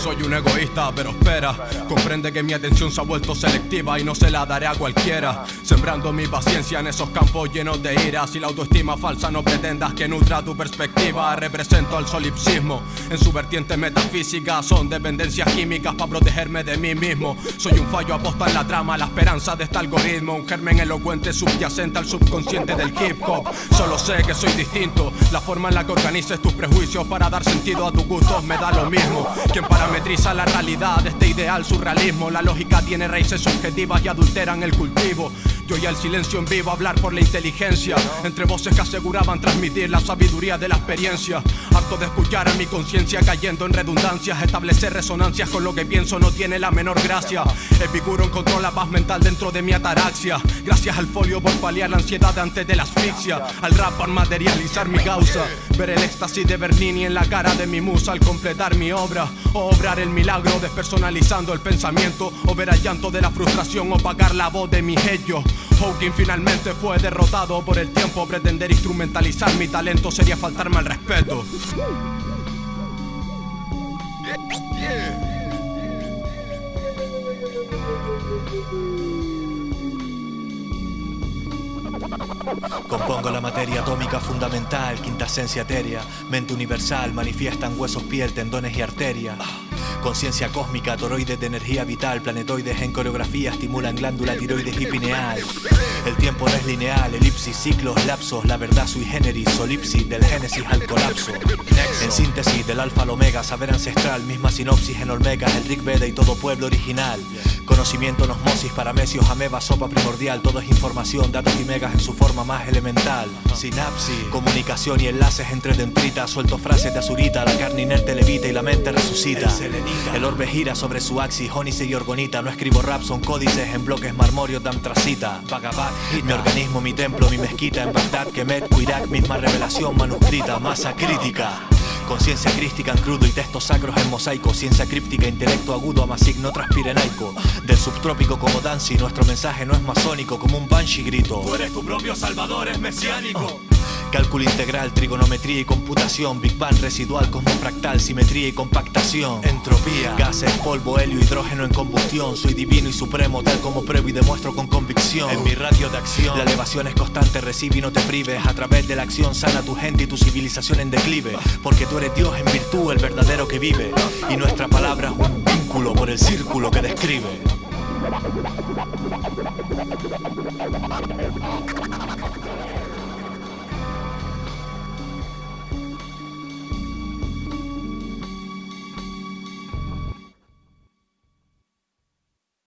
soy un egoísta, pero espera. Comprende que mi atención se ha vuelto selectiva y no se la daré a cualquiera. Sembrando mi paciencia en esos campos llenos de ira. Si la autoestima falsa no pretendas que nutra tu perspectiva. Represento al solipsismo en su vertiente metafísica. Son dependencias químicas para protegerme de mí mismo. Soy un fallo aposta en la trama, la esperanza de este algoritmo. Un germen elocuente subyacente al subconsciente del hip hop. Solo sé que soy distinto. La forma en la que organices tus prejuicios para dar sentido a tus gustos me da lo mismo. Quien parametriza la realidad este ideal surrealismo. La lógica tiene raíces subjetivas y adulteran el cultivo. Yo y el silencio en vivo hablar por la inteligencia. Entre voces que aseguraban transmitir la sabiduría de la experiencia. Harto de escuchar a mi conciencia cayendo en redundancias. Establecer resonancias con lo que pienso no tiene la menor gracia. Epicuro encontró la paz mental dentro de mi ataraxia. Gracias al folio por paliar la ansiedad antes de la asfixia. Al rap por materializar mi causa. Ver el éxtasis de Bernini en la cara de mi musa al completar mi obra. O obrar el milagro despersonalizando el pensamiento. O ver al llanto de la frustración opacar la voz de mi ello. Hawking finalmente fue derrotado por el tiempo. Pretender instrumentalizar mi talento sería faltarme al respeto. Compongo la materia atómica fundamental, quinta esencia etérea, mente universal, manifiestan huesos, piel, tendones y arterias. Conciencia cósmica, toroides de energía vital, planetoides en coreografía, estimulan glándula tiroides y pineal. El tiempo no es lineal, elipsis, ciclos, lapsos, la verdad sui generis, solipsis, del génesis al colapso. En síntesis, del alfa al omega, saber ancestral, misma sinopsis en olmegas, el Rig Veda y todo pueblo original. Conocimiento, osmosis, paramecios, ameba, sopa primordial, todo es información, datos y megas en su forma más elemental. Sinapsis, comunicación y enlaces entre dendritas, suelto frases de azurita, la carne inerte levita y la mente resucita. El orbe gira sobre su axis, ónice y orgonita, no escribo rap, son códices en bloques marmorios de antracita. Bhagavad mi organismo, mi templo, mi mezquita en Bagdad, Kemet, Irak, misma revelación manuscrita, masa crítica. Conciencia crística en crudo y textos sacros en mosaico. Ciencia críptica, intelecto agudo, amasigno transpirenaico Del subtrópico como Dancy, nuestro mensaje no es masónico Como un banshee grito. Tú eres tu propio salvador, es mesiánico Cálculo integral, trigonometría y computación. Big Bang residual, cosmofractal, simetría y compactación. Entropía, gases, polvo, helio, hidrógeno en combustión. Soy divino y supremo, tal como pruebo y demuestro con convicción. En mi radio de acción, la elevación es constante, recibe y no te prives. A través de la acción sana tu gente y tu civilización en declive. Porque tú eres Dios en virtud, el verdadero que vive. Y nuestra palabra es un vínculo por el círculo que describe